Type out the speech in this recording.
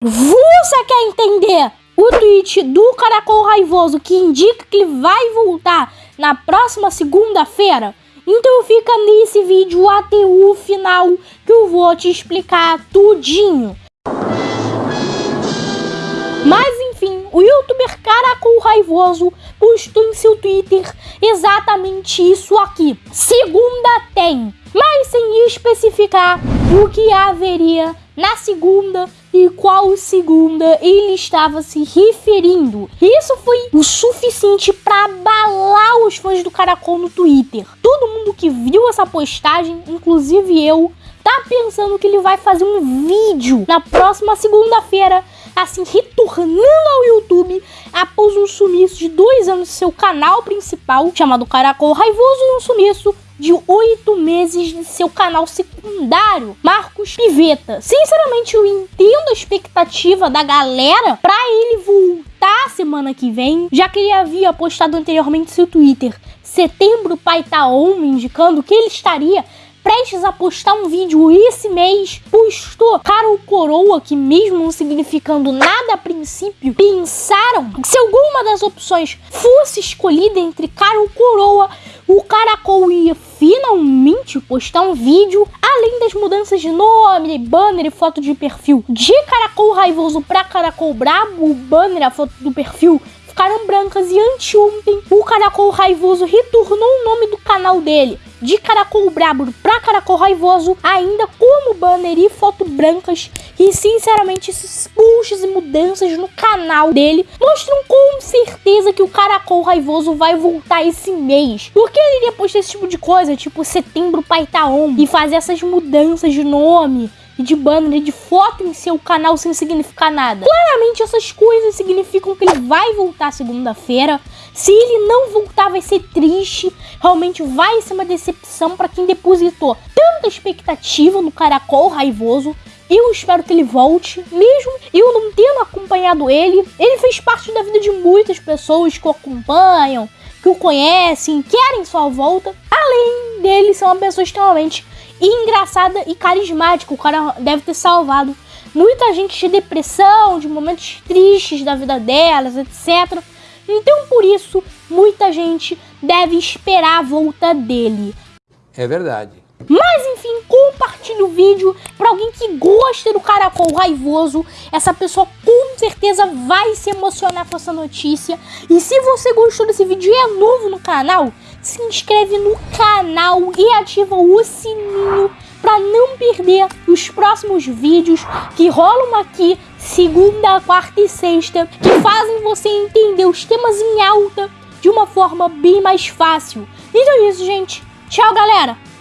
Você quer entender o tweet do Caracol Raivoso que indica que ele vai voltar na próxima segunda-feira? Então fica nesse vídeo até o final que eu vou te explicar tudinho. Mas enfim, o youtuber Caracol Raivoso postou em seu Twitter exatamente isso aqui. Segunda tem, mas sem especificar o que haveria na segunda e qual segunda ele estava se referindo. Isso foi o suficiente para abalar os fãs do Caracol no Twitter. Todo mundo que viu essa postagem, inclusive eu, tá pensando que ele vai fazer um vídeo na próxima segunda-feira, assim, retornando ao YouTube após um sumiço de dois anos seu canal principal, chamado Caracol Raivoso, um sumiço de oito meses de seu canal secundário, Marcos Piveta. Sinceramente, eu entendo expectativa da galera pra ele voltar semana que vem, já que ele havia postado anteriormente seu Twitter. Setembro Pai Tá On, indicando que ele estaria prestes a postar um vídeo esse mês, postou Carol Coroa, que mesmo não significando nada a princípio, pensaram que se alguma das opções fosse escolhida entre Carol Coroa, o Caracol finalmente postar um vídeo, além das mudanças de nome, banner e foto de perfil. De Caracol Raivoso para Caracol Brabo, o banner a foto do perfil ficaram brancas e anteontem o Caracol Raivoso retornou o nome do canal dele de Caracol Brabo para Caracol Raivoso, ainda como banner e foto brancas. E sinceramente, esses puxos e mudanças no canal dele mostram com certeza que o Caracol Raivoso vai voltar esse mês. Porque ele iria postar esse tipo de coisa, tipo setembro Paitaon, e fazer essas mudanças de nome de banner de foto em seu canal sem significar nada. Claramente essas coisas significam que ele vai voltar segunda-feira. Se ele não voltar vai ser triste, realmente vai ser uma decepção para quem depositou tanta expectativa no Caracol Raivoso. Eu espero que ele volte, mesmo eu não tendo acompanhado ele. Ele fez parte da vida de muitas pessoas que o acompanham, que o conhecem, querem sua volta. Além dele ser uma pessoa extremamente engraçada e carismática. O cara deve ter salvado muita gente de depressão, de momentos tristes da vida delas, etc. Então, por isso, muita gente deve esperar a volta dele. É verdade. Mas compartilhe o vídeo para alguém que gosta do caracol raivoso. Essa pessoa com certeza vai se emocionar com essa notícia. E se você gostou desse vídeo e é novo no canal, se inscreve no canal e ativa o sininho para não perder os próximos vídeos que rolam aqui segunda, quarta e sexta, que fazem você entender os temas em alta de uma forma bem mais fácil. Então é isso, gente. Tchau, galera!